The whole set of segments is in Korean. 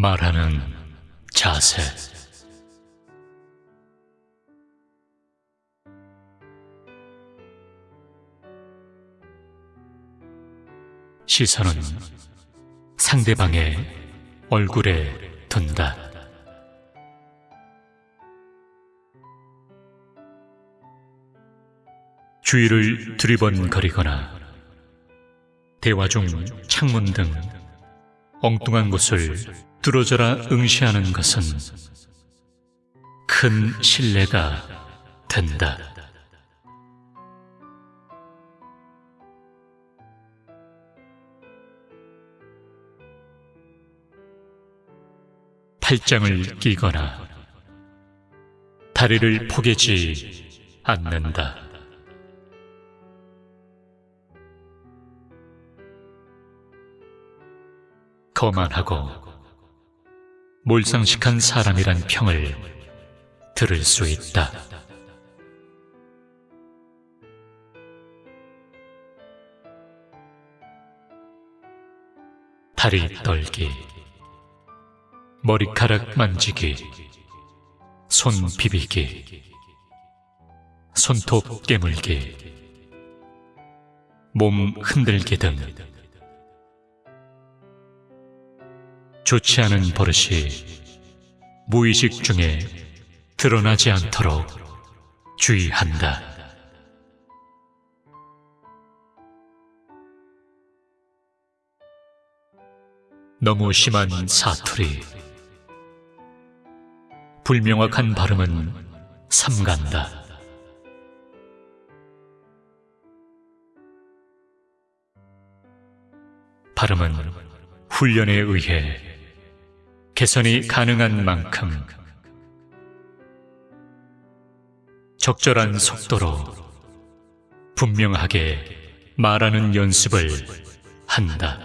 말하는 자세 시선은 상대방의 얼굴에 둔다. 주위를 두리번거리거나 대화 중 창문 등 엉뚱한 곳을 뚫어져라 응시하는 것은 큰 신뢰가 된다. 팔짱을 끼거나 다리를 포개지 않는다. 거만하고 몰상식한 사람이란 평을 들을 수 있다. 다리 떨기, 머리카락 만지기, 손 비비기, 손톱 깨물기, 몸 흔들기 등 좋지 않은 버릇이 무의식 중에 드러나지 않도록 주의한다. 너무 심한 사투리, 불명확한 발음은 삼간다. 발음은 훈련에 의해 개선이 가능한 만큼 적절한 속도로 분명하게 말하는 연습을 한다.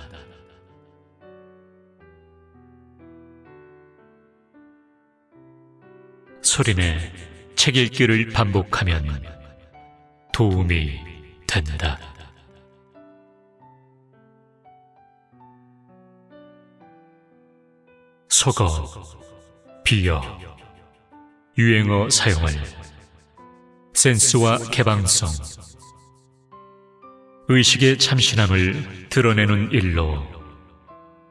소리내 책 읽기를 반복하면 도움이 된다. 속어, 비어, 유행어 사용을 센스와 개방성, 의식의 참신함을 드러내는 일로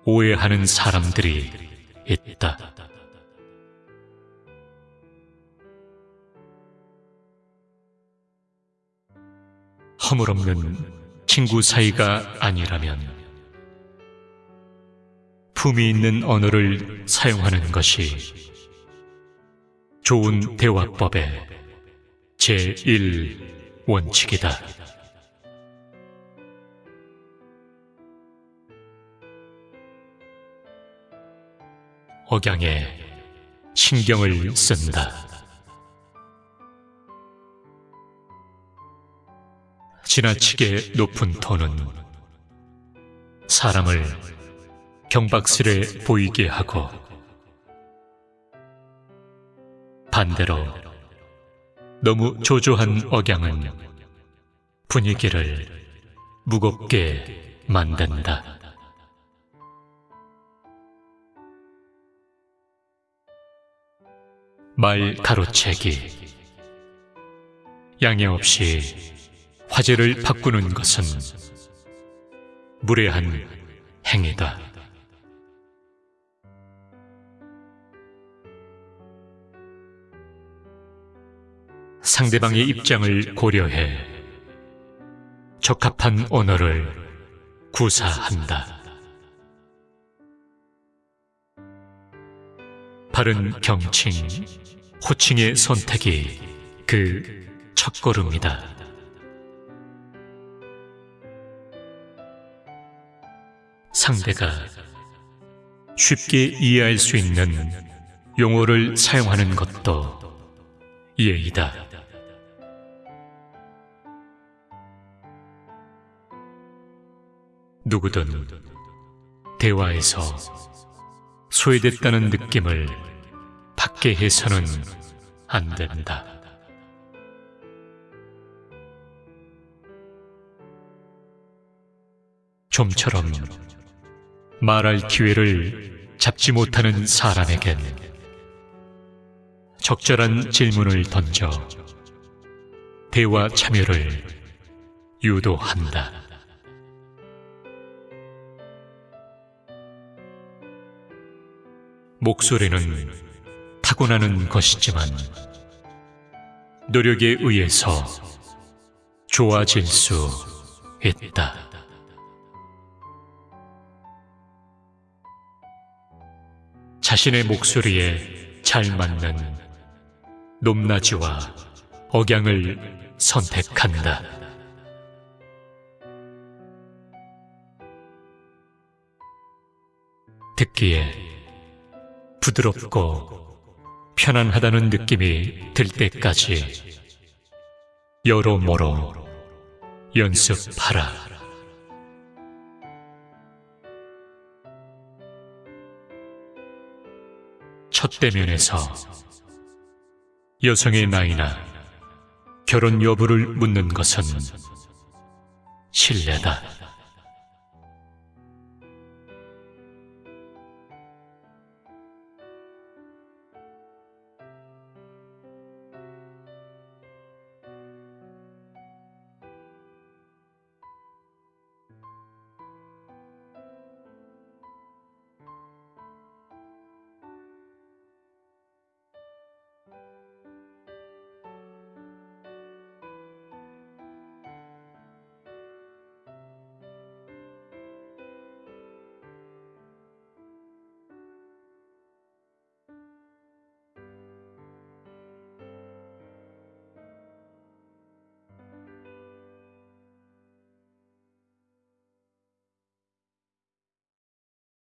오해하는 사람들이 있다. 허물없는 친구 사이가 아니라면 품이 있는 언어를 사용하는 것이 좋은 대화법의 제1원칙이다. 억양에 신경을 쓴다. 지나치게 높은 톤은 사람을 경박스레 보이게 하고 반대로 너무 조조한 억양은 분위기를 무겁게 만든다. 말 가로채기 양해 없이 화제를 바꾸는 것은 무례한 행위다. 상대방의 입장을 고려해 적합한 언어를 구사한다. 바른 경칭, 호칭의 선택이 그 첫걸음이다. 상대가 쉽게 이해할 수 있는 용어를 사용하는 것도 예의다. 누구든 대화에서 소외됐다는 느낌을 받게 해서는 안 된다. 좀처럼 말할 기회를 잡지 못하는 사람에겐 적절한 질문을 던져 대화 참여를 유도한다. 목소리는 타고나는 것이지만 노력에 의해서 좋아질 수 있다. 자신의 목소리에 잘 맞는 높낮이와 억양을 선택한다. 듣기에 부드럽고 편안하다는 느낌이 들 때까지 여러모로 연습하라. 첫 대면에서 여성의 나이나 결혼 여부를 묻는 것은 실례다.